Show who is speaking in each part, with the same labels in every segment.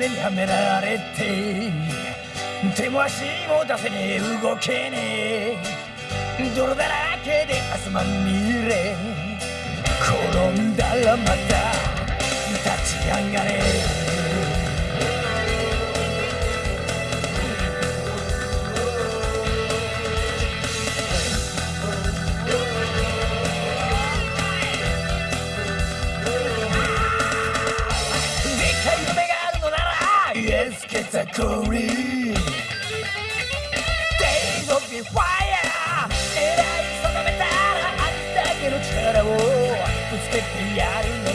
Speaker 1: がんじがらめにはめられて手も足も出せねえ動けねえ。泥だらけで汗まみれ転んだらまた立ち上がれ。category. Days of the fire, era di sopravventare a distacchi non c'era,
Speaker 2: oh, the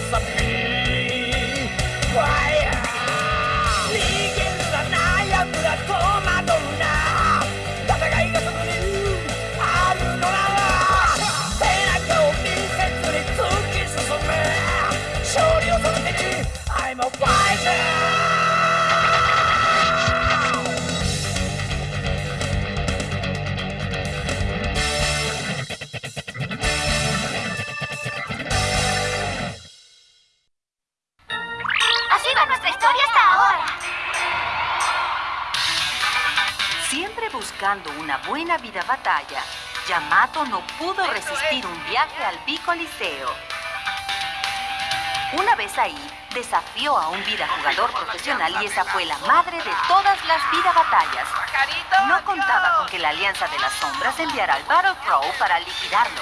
Speaker 2: stai. Historia hasta ahora.
Speaker 3: Siempre buscando una buena vida batalla, Yamato no pudo resistir un viaje al Bicoliseo. Una vez ahí, desafió a un vida jugador profesional y esa fue la madre de todas las vida batallas. No contaba con que la Alianza de las Sombras enviara al Battle Pro para liquidarlo.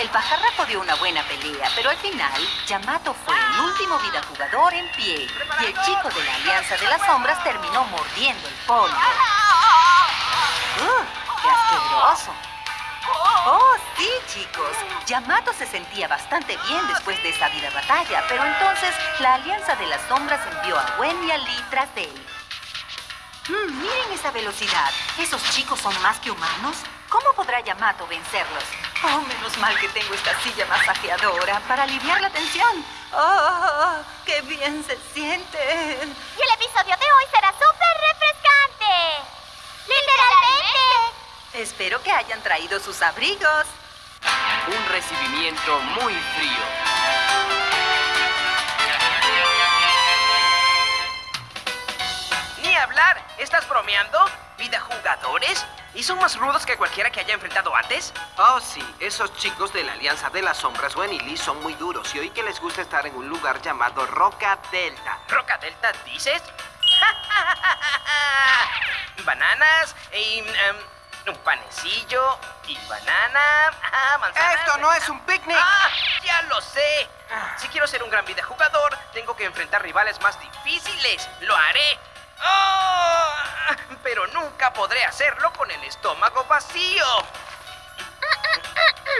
Speaker 3: El pajarraco dio una buena pelea, pero al final, Yamato fue el último vida jugador en pie y el chico de la Alianza de las Sombras terminó mordiendo el polvo. ¡Ugh! ¡Qué asqueroso! Oh, sí, chicos. Yamato se sentía bastante bien después de esa vida batalla, pero entonces la Alianza de las Sombras envió a Gwen y a Lee tras de él. Mm, miren esa velocidad. ¿Esos chicos son más que humanos? ¿Cómo podrá Yamato vencerlos? Oh, menos mal que tengo esta silla masajeadora para aliviar la tensión. ¡Oh, qué bien se sienten!
Speaker 2: Y el episodio de hoy será súper refrescante. ¡Literalmente!
Speaker 3: Espero que hayan traído sus abrigos.
Speaker 4: Un recibimiento muy frío.
Speaker 5: Ni hablar. ¿Estás bromeando? ¿Vida jugadores? ¿Y son más rudos que cualquiera que haya enfrentado antes?
Speaker 6: Oh, sí, esos chicos de la Alianza de las Sombras, Gwen y Lee, son muy duros y oí que les gusta estar en un lugar llamado Roca Delta.
Speaker 5: ¿Roca Delta dices? Bananas y em, un panecillo y banana. Ah, manzana.
Speaker 6: ¡Esto no es un picnic!
Speaker 5: ¡Ah! Ya lo sé. Si quiero ser un gran videojugador, tengo que enfrentar rivales más difíciles. ¡Lo haré! ¡Oh! Pero nunca podré hacerlo con el estómago vacío.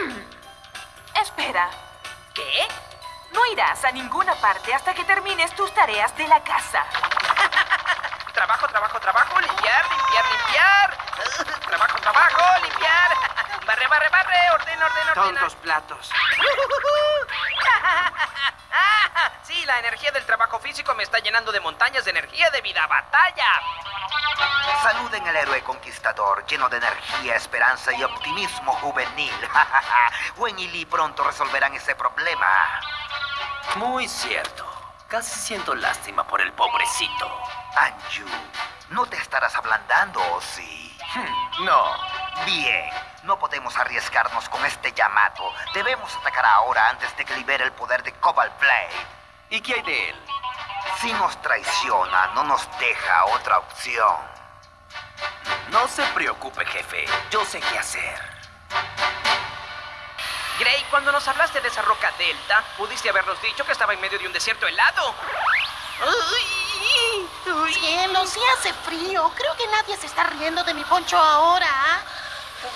Speaker 7: Espera,
Speaker 5: ¿Qué?
Speaker 7: no irás a ninguna parte hasta que termines tus tareas de la casa.
Speaker 5: Trabajo, trabajo, trabajo, limpiar, limpiar, limpiar. Trabajo, trabajo, limpiar. Barre, barre, barre, ordena, ordena, ordena.
Speaker 6: Tontos platos.
Speaker 5: Sí, la energía del trabajo físico me está llenando de montañas de energía de vida batalla.
Speaker 8: Saluden al héroe conquistador, lleno de energía, esperanza y optimismo juvenil. Gwen y Lee pronto resolverán ese problema.
Speaker 4: Muy cierto. Casi siento lástima por el pobrecito.
Speaker 8: Anju, ¿no te estarás ablandando o sí?
Speaker 4: Hmm, no.
Speaker 8: Bien, no podemos arriesgarnos con este Yamato. Debemos atacar ahora antes de que libere el poder de Cobalt Blade.
Speaker 4: ¿Y qué hay de él?
Speaker 8: Si nos traiciona, no nos deja otra opción.
Speaker 4: No se preocupe, jefe. Yo sé qué hacer.
Speaker 5: Gray, cuando nos hablaste de esa roca delta, pudiste habernos dicho que estaba en medio de un desierto helado. Uy, uy.
Speaker 9: Cielo, sí hace frío. Creo que nadie se está riendo de mi poncho ahora. ¿ah?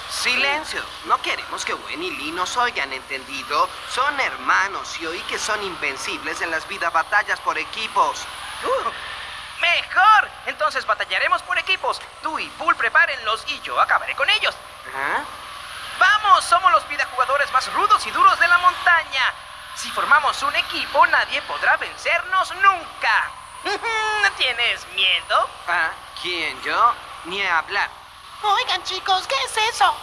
Speaker 6: Silencio. No queremos que Gwen y Lee nos oigan, ¿entendido? Son hermanos y oí que son invencibles en las vida batallas por equipos.
Speaker 5: Uh, ¡Mejor! Entonces batallaremos por equipos. Tú y Bull prepárenlos y yo acabaré con ellos.
Speaker 6: ¿Ah?
Speaker 5: ¡Vamos! Somos los videojugadores más rudos y duros de la montaña. Si formamos un equipo, nadie podrá vencernos nunca. ¿Tienes miedo?
Speaker 6: Ah, ¿Quién, yo? Ni hablar.
Speaker 9: Oigan, chicos, ¿qué es eso?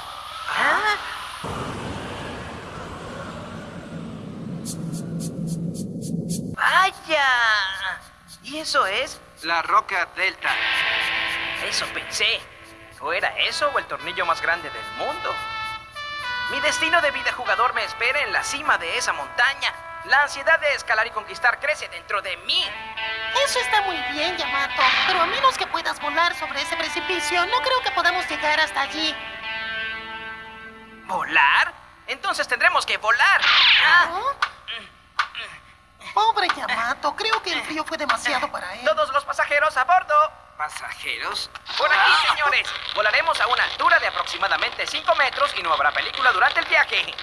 Speaker 5: ¡Vaya! ¿Y eso es?
Speaker 6: La roca delta.
Speaker 5: Eso pensé. ¿O era eso o el tornillo más grande del mundo? Mi destino de vida jugador me espera en la cima de esa montaña. La ansiedad de escalar y conquistar crece dentro de mí.
Speaker 9: Eso está muy bien, Yamato. Pero a menos que puedas volar sobre ese precipicio, no creo que podamos llegar hasta allí.
Speaker 5: ¿Volar? Entonces tendremos que volar. Ah,
Speaker 9: Pobre Yamato, creo que el frío fue demasiado para él.
Speaker 5: Todos los pasajeros a bordo.
Speaker 6: ¿Pasajeros?
Speaker 5: Por aquí, señores. Volaremos a una altura de aproximadamente 5 metros y no habrá película durante el viaje.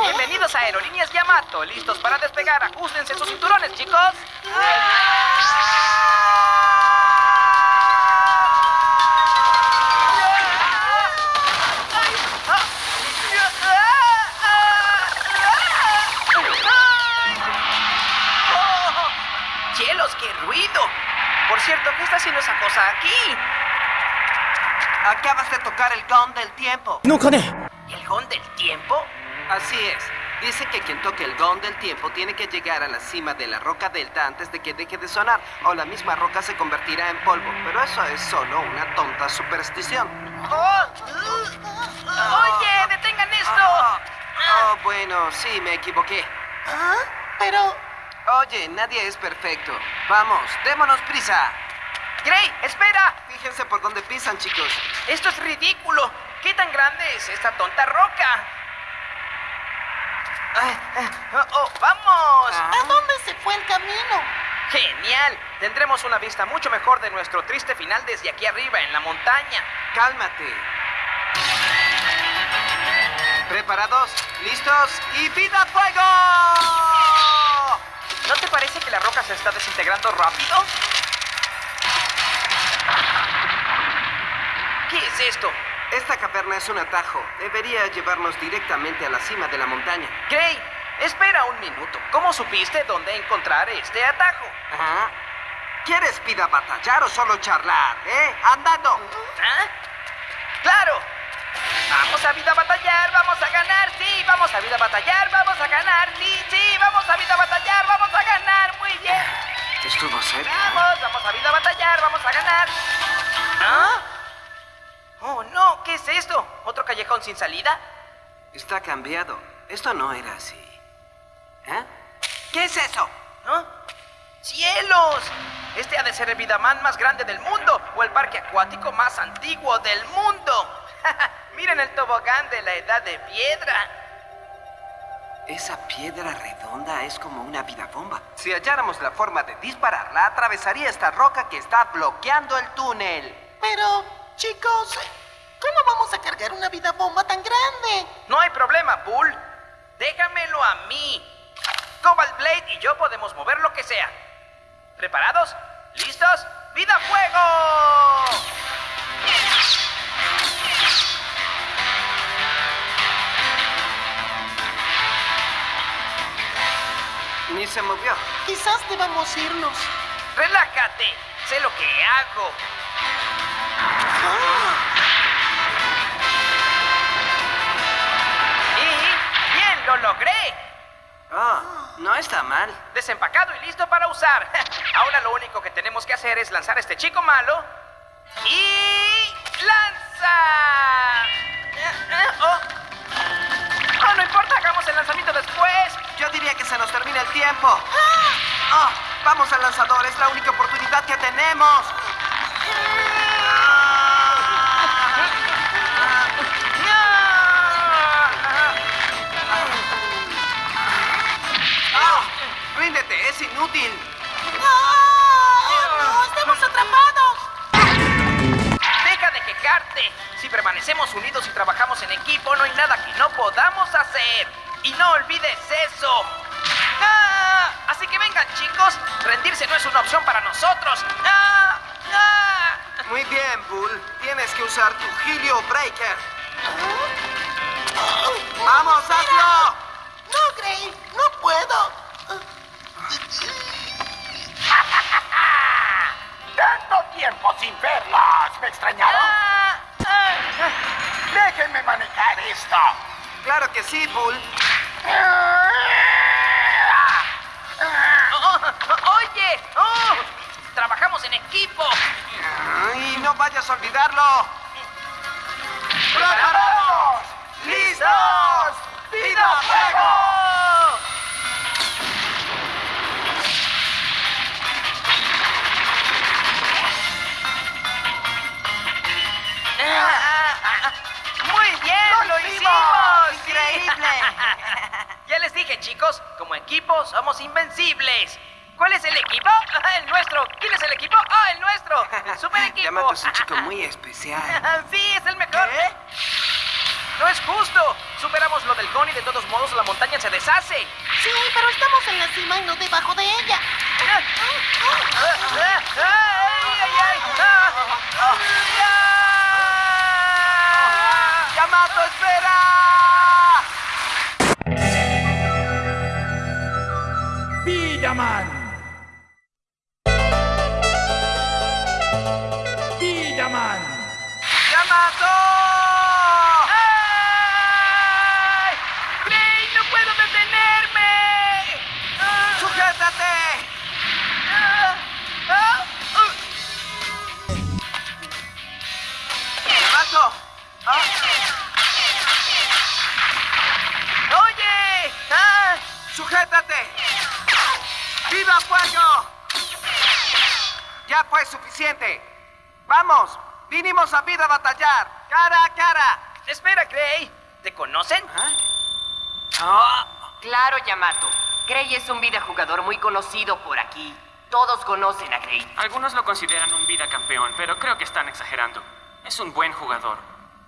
Speaker 5: Bienvenidos a Aerolíneas Yamato. ¿Listos para despegar? Ajustense sus cinturones, chicos. Cierto, ¿qué está haciendo esa cosa aquí?
Speaker 6: Acabas de tocar el gong del tiempo.
Speaker 5: ¿El gong del tiempo?
Speaker 6: Así es. Dice que quien toque el gong del tiempo tiene que llegar a la cima de la roca delta antes de que deje de sonar, o la misma roca se convertirá en polvo. Pero eso es solo una tonta superstición.
Speaker 5: ¡Oh! ¡Oye, detengan esto!
Speaker 6: Oh, bueno, sí, me equivoqué.
Speaker 9: ¿Ah? Pero...
Speaker 6: Oye, nadie es perfecto. Vamos, démonos prisa.
Speaker 5: ¡Gray, espera!
Speaker 6: Fíjense por dónde pisan, chicos.
Speaker 5: ¡Esto es ridículo! ¿Qué tan grande es esta tonta roca? Ay, eh, oh, oh, ¡Vamos!
Speaker 9: ¿A dónde se fue el camino?
Speaker 5: ¡Genial! Tendremos una vista mucho mejor de nuestro triste final desde aquí arriba, en la montaña.
Speaker 6: Cálmate. ¿Preparados? ¿Listos? ¡Y vida fuego!
Speaker 5: ¿No te parece que la roca se está desintegrando rápido? ¿Qué es esto?
Speaker 6: Esta caverna es un atajo. Debería llevarnos directamente a la cima de la montaña.
Speaker 5: Gray, espera un minuto. ¿Cómo supiste dónde encontrar este atajo?
Speaker 6: Ajá. ¿Quieres pida batallar o solo charlar, eh? ¡Andando!
Speaker 5: ¿Ah? ¡Claro! Vamos a vida a batallar, vamos a ganar, sí, vamos a vida a batallar, vamos a ganar, sí, sí, vamos a vida a batallar, vamos a ganar, muy bien.
Speaker 6: Estuvo cerca.
Speaker 5: Vamos, vamos a vida a batallar, vamos a ganar. ¿Ah? Oh, no, ¿qué es esto? ¿Otro callejón sin salida?
Speaker 6: Está cambiado. Esto no era así. ¿Eh? ¿Qué es eso?
Speaker 5: ¿Ah? ¡Cielos! Este ha de ser el Vidaman más grande del mundo o el parque acuático más antiguo del mundo. Miren el tobogán de la edad de piedra.
Speaker 6: Esa piedra redonda es como una vida bomba. Si halláramos la forma de dispararla, atravesaría esta roca que está bloqueando el túnel.
Speaker 9: Pero, chicos, ¿cómo vamos a cargar una vida bomba tan grande?
Speaker 5: No hay problema, Bull. Déjamelo a mí. Cobalt Blade y yo podemos mover lo que sea. ¿Preparados? ¿Listos? ¡Vida fuego!
Speaker 6: Ni se movió.
Speaker 9: Quizás debamos irnos.
Speaker 5: Relájate. Sé lo que hago. Y bien, lo logré.
Speaker 6: Oh, no está mal.
Speaker 5: Desempacado y listo para usar. Ahora lo único que tenemos que hacer es lanzar a este chico malo. Y... ¡Lanza! Eh, eh, Oh. Oh, no importa, hagamos el lanzamiento después.
Speaker 6: Yo diría que se nos termina el tiempo. ¡Ah! vamos al lanzador, es la única oportunidad que tenemos. ¡Ah! ¡Ríndete, es inútil!
Speaker 9: ¡Ah! ¡No! ¡Estamos atrapados!
Speaker 5: Deja de quejarte. Si permanecemos unidos y trabajamos en equipo, no hay nada que no podamos hacer. Y no olvides eso. ¡Ah! Así que vengan, chicos. Rendirse no es una opción para nosotros. ¡Ah! ¡Ah!
Speaker 6: Muy bien, Bull. Tienes que usar tu Helio Breaker. ¡Vamos, hazlo!
Speaker 9: ¡No, Gray! ¡No puedo!
Speaker 1: ¡Tanto tiempo sin verlas! ¿Me extrañaron? ¡Déjenme manejar esto!
Speaker 6: Claro que sí, Bull.
Speaker 5: ¡Oye! ¡Oh! ¡Trabajamos en
Speaker 6: equipo! ¡Y no vayas a olvidarlo! ¡Preparados! ¡Listos! ¡Vida fuego!
Speaker 5: Ah, ah, ah, ¡Muy bien!
Speaker 6: ¡Lo, hicimos! ¡Increíble!
Speaker 5: Dije, chicos, como equipo somos invencibles. ¿Cuál es el equipo? Ah, El nuestro. ¿Quién es el equipo? ¡Ah, el nuestro! ¡El super equipo!
Speaker 6: Yamato es un chico muy especial.
Speaker 5: sí, es el mejor. No es justo. Superamos lo del con y de todos modos la montaña se deshace.
Speaker 9: Sí, pero estamos en la cima y no debajo de ella.
Speaker 5: ¡Ay, ay, ay! ¡Ah!
Speaker 6: ¡Yamato, espera! ¡Sujétate! ¡Viva fuego! Ya fue suficiente. Vamos, vinimos a vida a batallar. Cara a cara.
Speaker 5: Espera, Gray. ¿Te conocen?
Speaker 10: Claro, Yamato. Gray es un vida jugador muy conocido por aquí. Todos conocen a Gray.
Speaker 11: Algunos lo consideran un vida campeón, pero creo que están exagerando. Es un buen jugador.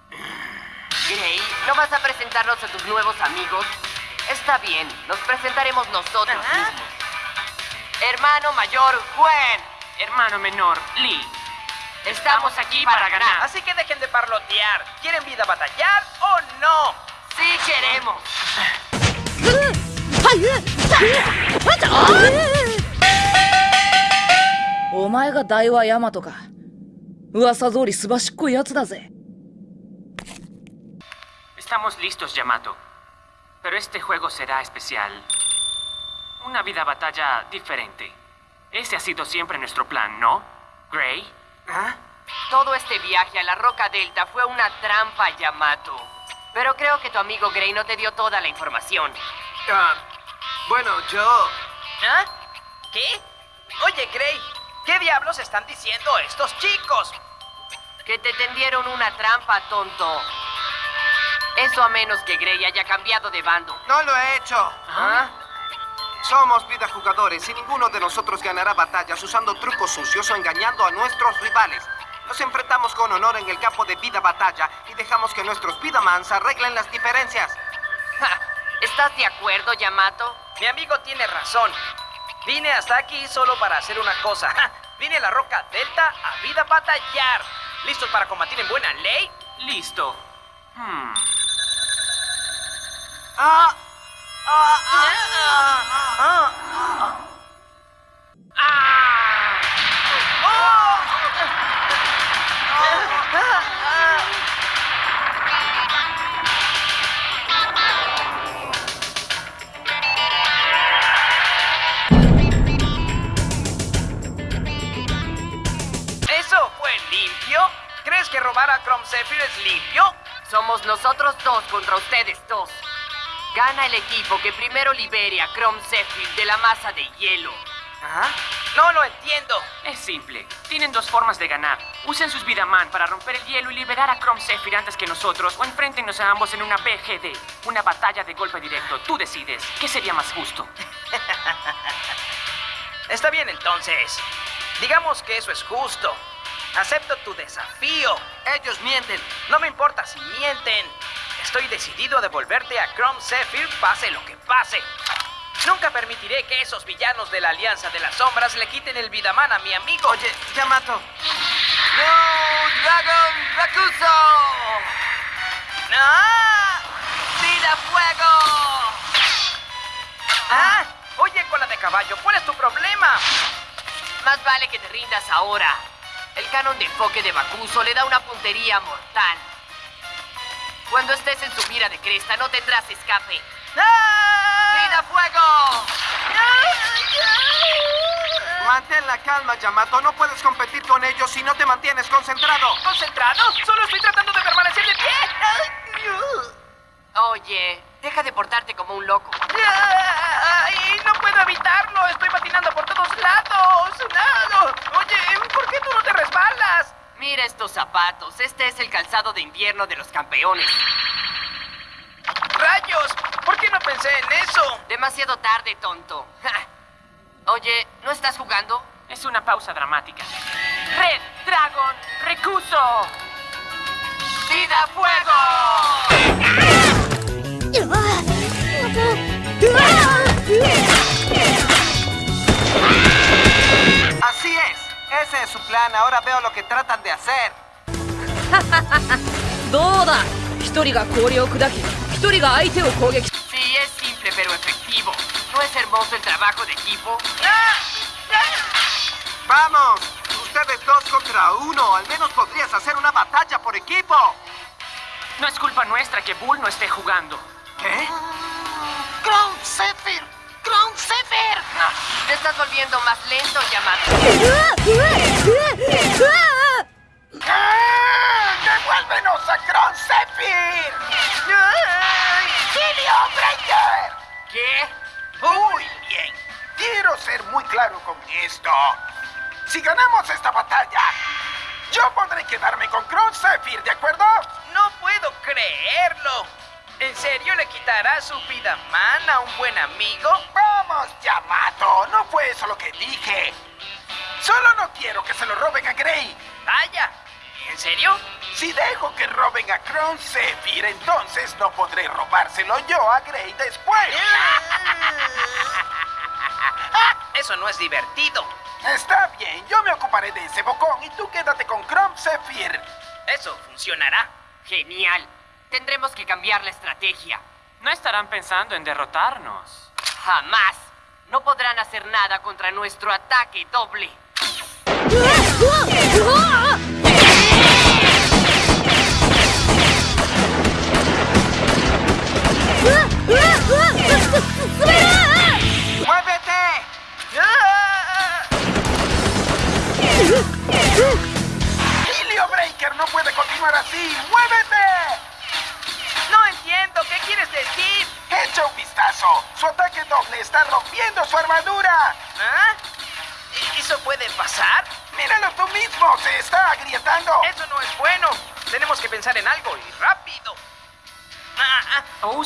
Speaker 10: Gray, ¿no vas a presentarnos a tus nuevos amigos? Está bien, nos presentaremos nosotros mismos. Hermano mayor, Gwen.
Speaker 11: Hermano menor, Lee.
Speaker 10: Estamos, aquí para, para ganar.
Speaker 5: Así que dejen de parlotear. ¿Quieren vida batallar o no?
Speaker 10: Sí queremos.
Speaker 11: Estamos listos, Yamato. Pero este juego será especial. Una vida batalla diferente. Ese ha sido siempre nuestro plan, ¿no? Gray.
Speaker 6: ¿Ah?
Speaker 10: Todo este viaje a la Roca Delta fue una trampa, Yamato. Pero creo que tu amigo Gray no te dio toda la información.
Speaker 6: Ah, bueno, yo...
Speaker 5: ¿Ah? ¿Qué? Oye, Gray, ¿qué diablos están diciendo estos chicos?
Speaker 10: Que te tendieron una trampa, tonto. Eso a menos que Gray haya cambiado de bando.
Speaker 6: No lo he hecho.
Speaker 10: ¿Ah?
Speaker 6: Somos vida jugadores y ninguno de nosotros ganará batallas usando trucos sucios o engañando a nuestros rivales. Nos enfrentamos con honor en el campo de vida batalla y dejamos que nuestros Vidamans arreglen las diferencias.
Speaker 10: Ja, ¿Estás de acuerdo, Yamato?
Speaker 5: Mi amigo tiene razón. Vine hasta aquí solo para hacer una cosa. Ja, Vine a la Roca Delta a vida batallar. ¿Listos para combatir en buena ley?
Speaker 11: Listo. Hmm.
Speaker 6: Ah,
Speaker 5: ¿Eso
Speaker 10: nosotros dos contra ustedes dos. Gana el equipo que primero libere a Chrome Zephyr de la masa de hielo.
Speaker 5: ¿Ah? No lo entiendo.
Speaker 11: Es simple. Tienen dos formas de ganar. Usen sus Vidaman para romper el hielo y liberar a Chrome Zephyr antes que nosotros, o enfréntenos a ambos en una BGD, una batalla de golpe directo. Tú decides. ¿Qué sería más justo?
Speaker 5: Está bien entonces. Digamos que eso es justo. Acepto tu desafío.
Speaker 6: ellos mienten.
Speaker 5: No me importa si mienten. Estoy decidido a devolverte a Chrome Zephyr pase lo que pase. Nunca permitiré que esos villanos de la Alianza de las Sombras le quiten el Vidaman a mi amigo.
Speaker 6: Oye, Yamato.
Speaker 10: ¡No, Dragon Rakuso!
Speaker 5: ¡Ah!
Speaker 10: ¡Vida fuego!
Speaker 5: ¡Ah! Oye, cola de caballo, ¿cuál es tu problema?
Speaker 10: Más vale que te rindas ahora. El canon de enfoque de Bakuso le da una puntería mortal. Cuando estés en su mira de cresta no tendrás escape.
Speaker 5: ¡Ah!
Speaker 10: ¡Vida fuego!
Speaker 6: Mantén la calma, Yamato. No puedes competir con ellos si no te mantienes concentrado.
Speaker 5: ¿Concentrado? Solo estoy tratando de permanecer de pie.
Speaker 10: Oye, deja de portarte como un loco.
Speaker 5: Ay, no puedo evitarlo. Estoy patinando por todos lados. No. Oye, ¿por qué tú no te resbalas?
Speaker 10: Mira estos zapatos. Este es el calzado de invierno de los campeones.
Speaker 5: ¡Rayos! ¿Por qué no pensé en eso?
Speaker 10: Demasiado tarde, tonto. Oye, ¿no estás jugando?
Speaker 11: Es una pausa dramática. Red Dragon Recuso. ¡Vida Fuego!
Speaker 6: Ese es su plan, ahora veo lo que tratan de hacer.
Speaker 10: Sí, es simple pero efectivo. ¿No es hermoso el trabajo de equipo?
Speaker 6: ¡Vamos! Ustedes dos contra uno. Al menos podrías hacer una batalla por equipo.
Speaker 11: No es culpa nuestra que Bull no esté jugando.
Speaker 6: ¿Qué?
Speaker 9: Cloud Sephiroth.
Speaker 10: Te estás volviendo más lento, Yamato.
Speaker 8: ¡Devuélvenos a Crown Zephyr! ¡Helio Breaker!
Speaker 10: ¿Qué?
Speaker 8: Muy bien. Quiero ser muy claro con esto. Si ganamos esta batalla, yo podré quedarme con Crown Zephyr, ¿de acuerdo?
Speaker 5: No puedo creerlo. ¿En serio le quitará su vida man a un buen amigo?
Speaker 8: Vamos, Yamato. No fue eso lo que dije. Solo no quiero que se lo roben a Gray.
Speaker 5: Vaya. ¿En serio?
Speaker 8: Si dejo que roben a Crown Zephyr, entonces no podré robárselo yo a Gray después.
Speaker 5: Eso no es divertido.
Speaker 8: Está bien, yo me ocuparé de ese bocón y tú quédate con Crown Zephyr.
Speaker 5: Eso funcionará.
Speaker 10: Genial. Tendremos que cambiar la estrategia.
Speaker 11: No estarán pensando en derrotarnos.
Speaker 10: Jamás. No podrán hacer nada contra nuestro ataque doble.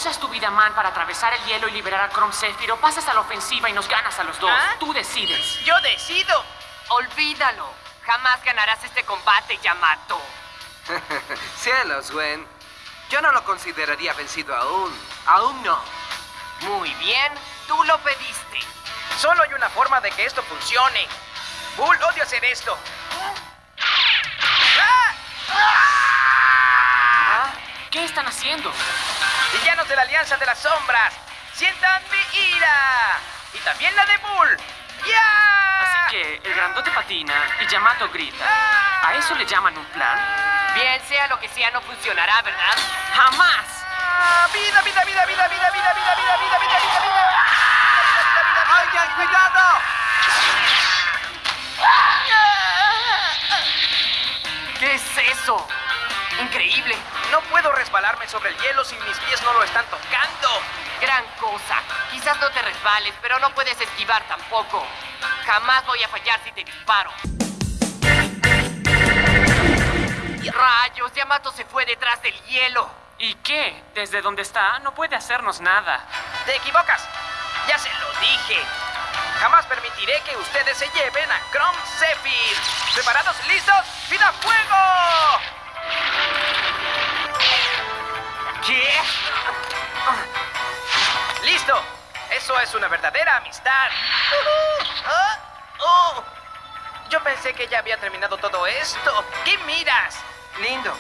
Speaker 11: Usas tu vida man para atravesar el hielo y liberar a Chrome Zephyr o pasas a la ofensiva y nos ganas a los dos.
Speaker 5: ¿Ah?
Speaker 11: Tú decides.
Speaker 5: Yo decido.
Speaker 10: Olvídalo. Jamás ganarás este combate, Yamato.
Speaker 6: Cielos, Gwen. Yo no lo consideraría vencido aún. Aún no.
Speaker 10: Muy bien. Tú lo pediste.
Speaker 5: Solo hay una forma de que esto funcione. Bull odio hacer esto.
Speaker 11: ¿Qué están haciendo?
Speaker 5: Villanos de la Alianza de las Sombras, sientan mi ira. Y también la de Bull. ¡Ya!
Speaker 11: Así que el grandote patina y Yamato grita. ¿A eso le llaman un plan?
Speaker 10: Bien, sea lo que sea, no funcionará, ¿verdad?
Speaker 11: ¡Jamás!
Speaker 5: Ah, Vida, vida, vida, vida, vida, vida, vida, vida, vida, vida, vida, vida.
Speaker 6: ¡Oigan, cuidado!
Speaker 10: ¿Qué es eso? Increíble.
Speaker 5: No puedo resbalarme sobre el hielo si mis pies no lo están tocando.
Speaker 10: Gran cosa. Quizás no te resbales, pero no puedes esquivar tampoco. Jamás voy a fallar si te disparo. Rayos, Yamato se fue detrás del hielo.
Speaker 11: ¿Y qué? Desde donde está no puede hacernos nada.
Speaker 5: Te equivocas. Ya se lo dije. Jamás permitiré que ustedes se lleven a Chrome Zephyr. ¿Preparados? ¿Listos? ¡Vida fuego!
Speaker 10: ¿Qué?
Speaker 5: ¡Listo! Eso es una verdadera amistad. Ah, oh. Yo pensé que ya había terminado todo esto. ¿Qué miras?
Speaker 6: Lindo.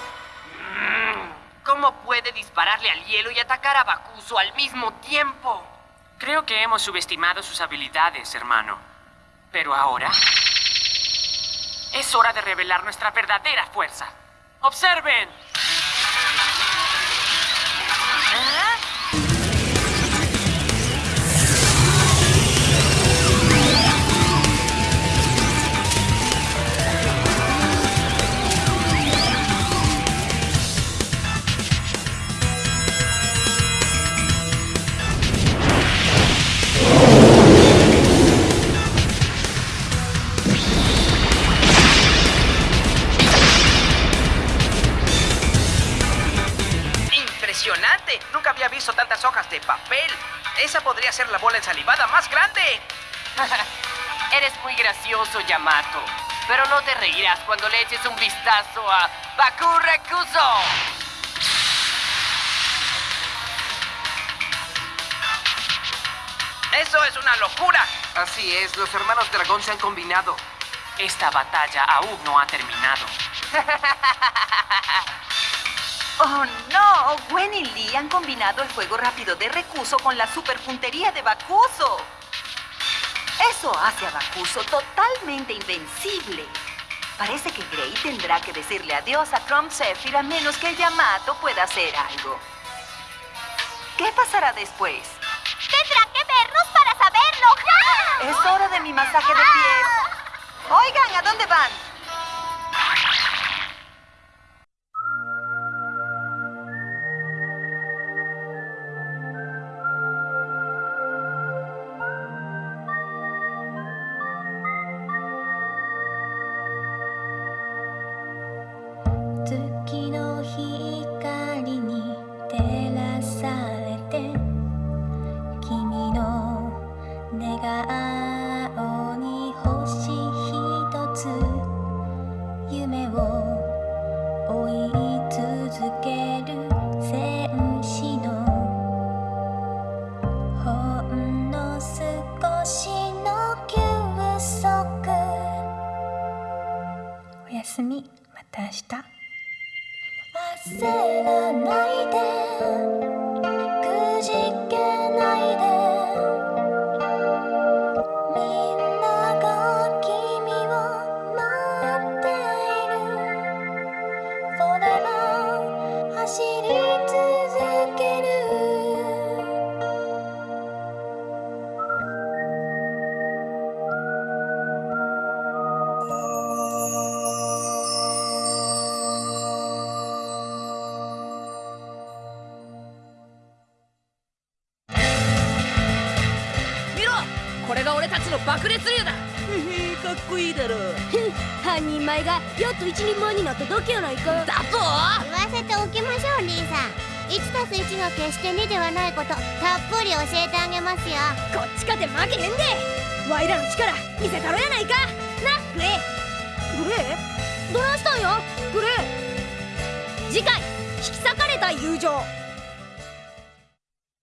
Speaker 10: ¿Cómo puede dispararle al hielo y atacar a Bakuso al mismo tiempo?
Speaker 11: Creo que hemos subestimado sus habilidades, hermano. Pero ahora... Es hora de revelar nuestra verdadera fuerza. ¡Observen!
Speaker 5: De papel. Esa podría ser la bola ensalivada más grande.
Speaker 10: Eres muy gracioso, Yamato. Pero no te reirás cuando le eches un vistazo a Baku Rekuso.
Speaker 5: ¡Eso es una locura!
Speaker 6: Así es, los hermanos dragón se han combinado.
Speaker 11: Esta batalla aún no ha terminado.
Speaker 12: Oh, no. Gwen y Lee han combinado el fuego rápido de Recuso con la superpuntería de Bakuso. Eso hace a Bakuso totalmente invencible. Parece que Grey tendrá que decirle adiós a Chrome Zephyr a menos que Yamato pueda hacer algo. ¿Qué pasará después?
Speaker 2: Tendrán que vernos para saberlo.
Speaker 12: Es hora de mi masaje de pies. Oigan, ¿a dónde van?
Speaker 13: 내가 こいいだろ
Speaker 2: 半人前がやっと一人前になっただけやないか
Speaker 13: だと
Speaker 2: 言わせておきましょうリーさん。1たす1が決して2ではないことたっぷり教えてあげますよ。こっちかて負けへんで。ワイらの力見せたろやないか。なグレー。グレー？どないしたんや？グレー。次回引き裂かれた友情